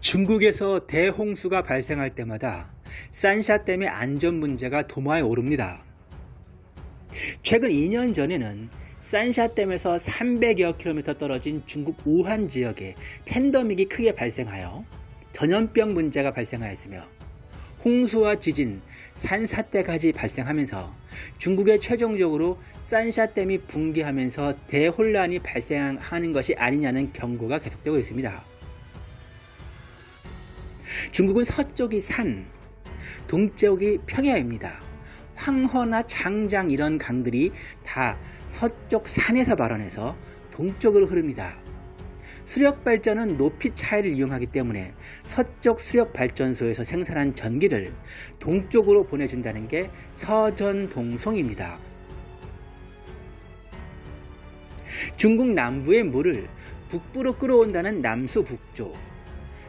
중국에서 대홍수가 발생할 때마다 산샤댐의 안전 문제가 도마에 오릅니다. 최근 2년 전에는 산샤댐에서 300여 킬로미터 떨어진 중국 우한 지역에 팬데믹이 크게 발생하여 전염병 문제가 발생하였으며 홍수와 지진, 산사태까지 발생하면서 중국에 최종적으로 산샤댐이 붕괴하면서 대혼란이 발생하는 것이 아니냐는 경고가 계속되고 있습니다. 중국은 서쪽이 산, 동쪽이 평야입니다. 황허나 장장 이런 강들이 다 서쪽 산에서 발원해서 동쪽으로 흐릅니다. 수력 발전은 높이 차이를 이용하기 때문에 서쪽 수력 발전소에서 생산한 전기를 동쪽으로 보내준다는 게 서전동송입니다. 중국 남부의 물을 북부로 끌어온다는 남수북조,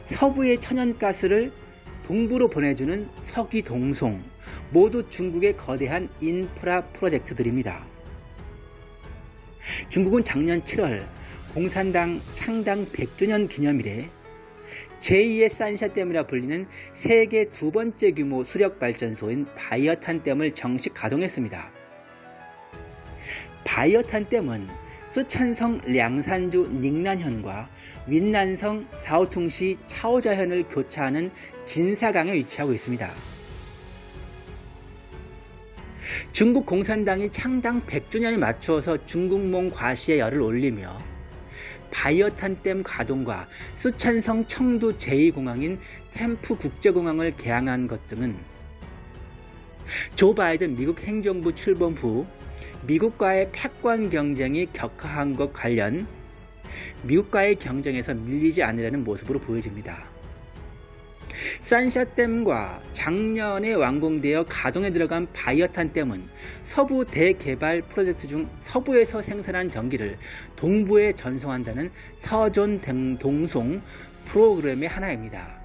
서부의 천연가스를 동부로 보내주는 서기동송 모두 중국의 거대한 인프라 프로젝트들입니다. 중국은 작년 7월 공산당 창당 100주년 기념일에 제2의 산샤댐이라 불리는 세계 두 번째 규모 수력발전소인 바이어탄댐을 정식 가동했습니다. 바이어탄댐은 수찬성 량산주 닝난현과 윈난성 사오퉁시 차오자현을 교차하는 진사강에 위치하고 있습니다. 중국 공산당이 창당 100주년에 맞추어서 중국몽 과시의 열을 올리며 바이어탄댐 가동과 수찬성 청두 제2공항인 템프 국제공항을 개항한 것 등은 조 바이든 미국 행정부 출범 후 미국과의 패권 경쟁이 격화한 것 관련 미국과의 경쟁에서 밀리지 않으려는 모습으로 보여집니다. 산샤댐과 작년에 완공되어 가동에 들어간 바이어탄댐은 서부 대개발 프로젝트 중 서부에서 생산한 전기를 동부에 전송한다는 서존 동송 프로그램의 하나입니다.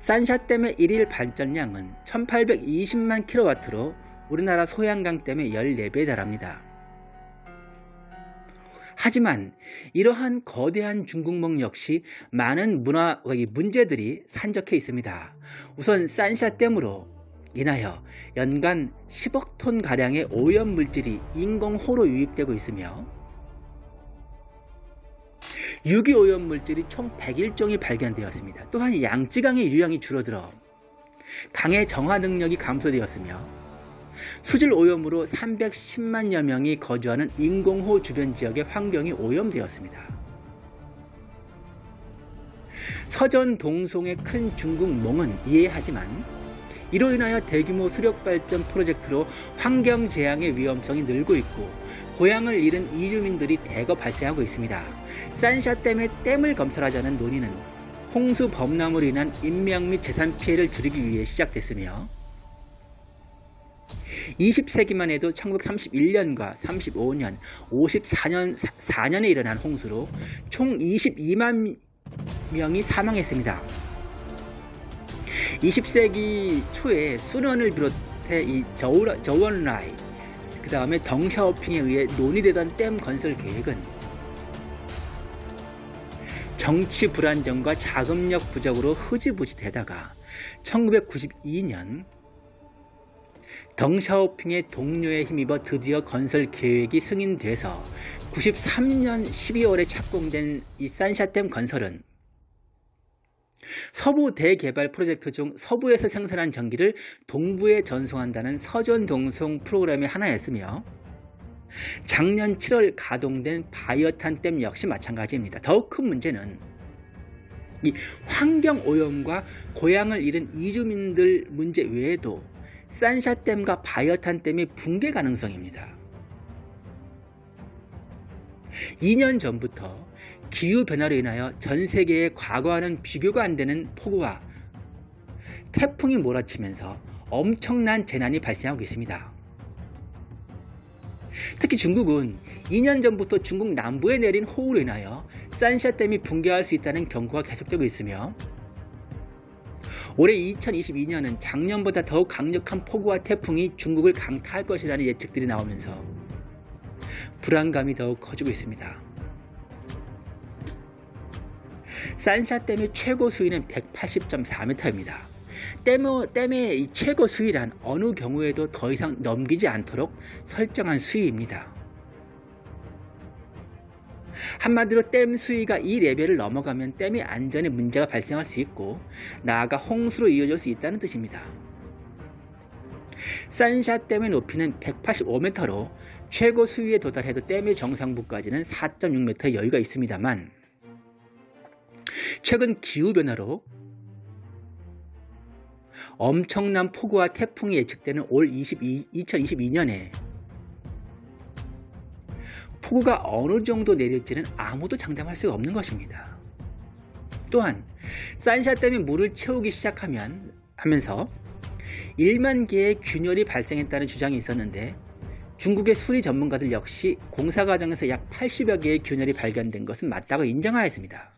산샤댐의 일일 발전량은 1820만 킬로와트로 우리나라 소양강댐의 14배에 달합니다. 하지만 이러한 거대한 중국몽 역시 많은 문화 문제들이 산적해 있습니다. 우선 산샤 댐으로 인하여 연간 10억 톤 가량의 오염 물질이 인공호로 유입되고 있으며 유기오염 물질이 총 101종이 발견되었습니다. 또한 양쯔강의 유량이 줄어들어 강의 정화 능력이 감소되었으며 수질 오염으로 310만여 명이 거주하는 인공호 주변 지역의 환경이 오염되었습니다. 서전 동송의 큰 중국 몽은 이해하지만 이로 인하여 대규모 수력발전 프로젝트로 환경재앙의 위험성이 늘고 있고 고향을 잃은 이주민들이 대거 발생하고 있습니다. 산샤댐의 댐을 건설하자는 논의는 홍수 범람으로 인한 인명 및 재산 피해를 줄이기 위해 시작됐으며 20세기만 해도 1931년과 35년, 54년, 4년에 일어난 홍수로 총 22만 명이 사망했습니다. 20세기 초에 수련을 비롯해 이 저원라이, 그 다음에 덩샤오핑에 의해 논의되던 댐 건설 계획은 정치 불안정과 자금력 부족으로 흐지부지 되다가 1992년 덩샤오핑의 동료에 힘입어 드디어 건설 계획이 승인돼서 93년 12월에 착공된 이 산샤댐 건설은 서부 대개발 프로젝트 중 서부에서 생산한 전기를 동부에 전송한다는 서전동송 프로그램의 하나였으며 작년 7월 가동된 바이어탄 댐 역시 마찬가지입니다. 더욱 큰 문제는 이 환경오염과 고향을 잃은 이주민들 문제 외에도 산샤댐과 바이어탄댐의 붕괴 가능성입니다. 2년 전부터 기후변화로 인하여 전 세계의 과거와는 비교가 안 되는 폭우와 태풍이 몰아치면서 엄청난 재난이 발생하고 있습니다. 특히 중국은 2년 전부터 중국 남부에 내린 호우로 인하여 산샤댐이 붕괴할 수 있다는 경고가 계속되고 있으며 올해 2022년은 작년보다 더욱 강력한 폭우와 태풍이 중국을 강타할 것이라는 예측들이 나오면서 불안감이 더욱 커지고 있습니다. 산샤댐의 최고 수위는 180.4m입니다. 댐의, 댐의 이 최고 수위란 어느 경우에도 더 이상 넘기지 않도록 설정한 수위입니다. 한마디로 댐 수위가 이 레벨을 넘어가면 댐의 안전에 문제가 발생할 수 있고 나아가 홍수로 이어질 수 있다는 뜻입니다. 산샤 댐의 높이는 185m로 최고 수위에 도달해도 댐의 정상부까지는 4.6m의 여유가 있습니다만 최근 기후변화로 엄청난 폭우와 태풍이 예측되는 올 22, 2022년에 폭우가 어느 정도 내릴지는 아무도 장담할 수가 없는 것입니다. 또한 산샤댐이 물을 채우기 시작하면 하면서 1만 개의 균열이 발생했다는 주장이 있었는데 중국의 수리 전문가들 역시 공사 과정에서 약 80여 개의 균열이 발견된 것은 맞다고 인정하였습니다.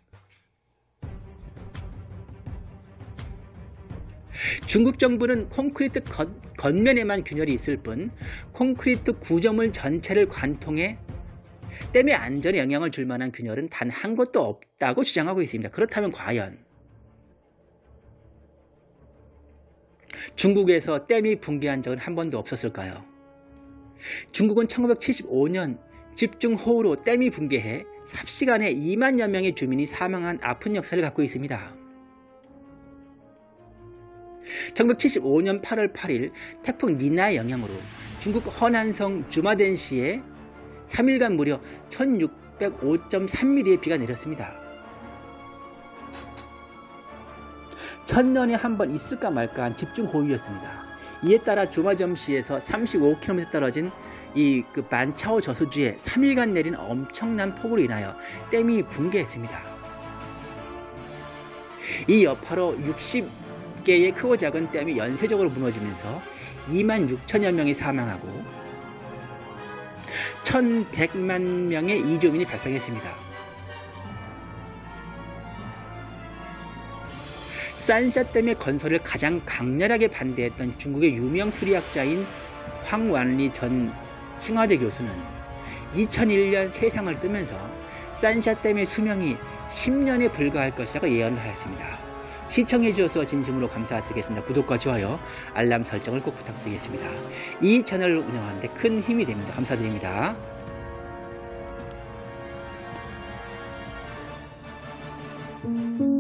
중국 정부는 콘크리트 겉, 겉면에만 균열이 있을 뿐 콘크리트 구조물 전체를 관통해 댐의 안전에 영향을 줄 만한 균열은 단 한 곳도 없다고 주장하고 있습니다. 그렇다면 과연 중국에서 댐이 붕괴한 적은 한 번도 없었을까요? 중국은 1975년 집중호우로 댐이 붕괴해 삽시간에 2만여 명의 주민이 사망한 아픈 역사를 갖고 있습니다. 1975년 8월 8일 태풍 니나의 영향으로 중국 허난성 주마덴시에 3일간 무려 1605.3mm의 비가 내렸습니다. 천년에 한 번 있을까 말까한 집중호우였습니다. 이에 따라 주마점시에서 35km 떨어진 이 그 만차오 저수지에 3일간 내린 엄청난 폭우로 인하여 댐이 붕괴했습니다. 이 여파로 60개의 크고 작은 댐이 연쇄적으로 무너지면서 2만 6천여 명이 사망하고 1100만 명의 이주민이 발생했습니다. 산샤댐의 건설을 가장 강렬하게 반대했던 중국의 유명 수리학자인 황완리 전 칭화대 교수는 2001년 세상을 뜨면서 산샤댐의 수명이 10년에 불과할 것이라고 예언을 하였습니다. 시청해 주셔서 진심으로 감사드리겠습니다. 구독과 좋아요, 알람 설정을 꼭 부탁드리겠습니다. 이 채널을 운영하는 데 큰 힘이 됩니다. 감사드립니다. thank mm -hmm. you